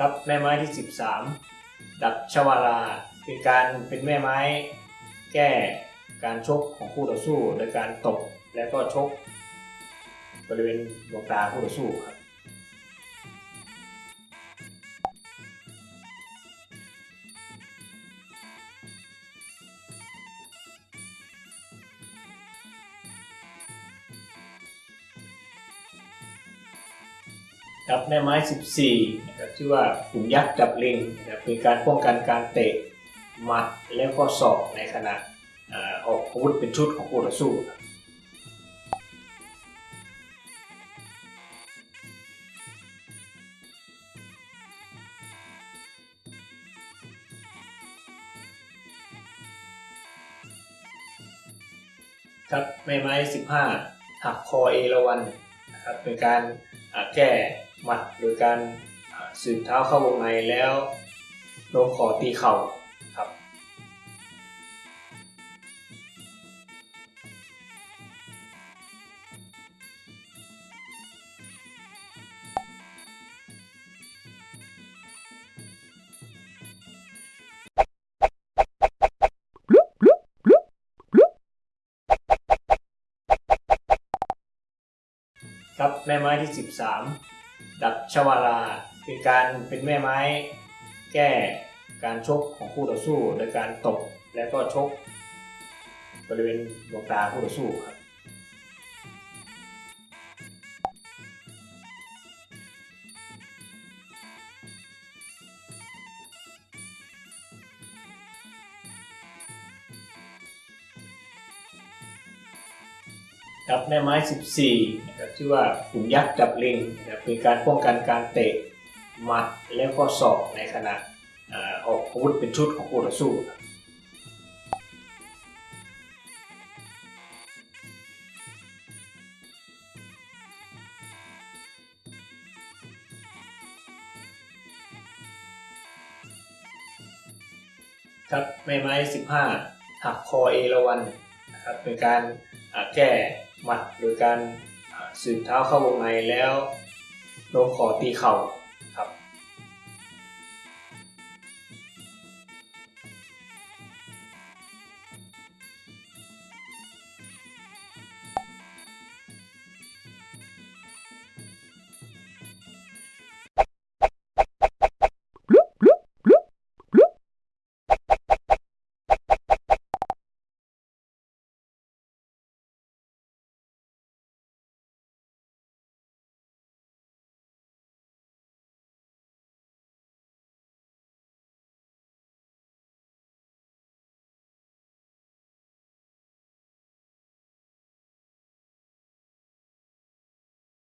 รับแม่ไม้ที่ 13 ดับชวาราเป็นการเป็นแม่ไม้แก้การชกของคู่ต่อสู้ โดยการตบและก็ชกบริเวณดวงตาคู่ต่อสู้ครับ ครับแม่ไม้ 14นะครับชื่อว่าขุนยักษ์จับลิงนะครับเป็นการป้องกันการเตะหมัดแล้วก็ศอกในขณะอออกอาวุธเป็นชุดของคู่ต่อสู้ครับครับแม่ไม้ 15 หักคอเอราวันนะครับเป็นการ แก้หมัดโดยการสืบเท้าเข้าวงในแล้วลงขอตีเข่า รับครับแม่ไม้ที่ 13 ดับชวาลา เป็นการเป็นแม่ไม้แก้การชกของคู่ต่อสู้ โดยการตบและก็ชกบริเวณดวงตาคู่ต่อสู้ครับ ครับแม่ไม้ 14นะครับชื่อว่าขุนยักษ์จับลิงนะครับเป็นการป้องกันการเตะหมัดแล้วก็ศอกในขณะอออกอาวุธเป็นชุดของคู่ต่อสู้ครับครับแม่ไม้ 15 หักคอเอราวันนะครับเป็นการแก้ หมัดโดยการสืบเท้าเข้าวงในแล้วลงขอตีเข่า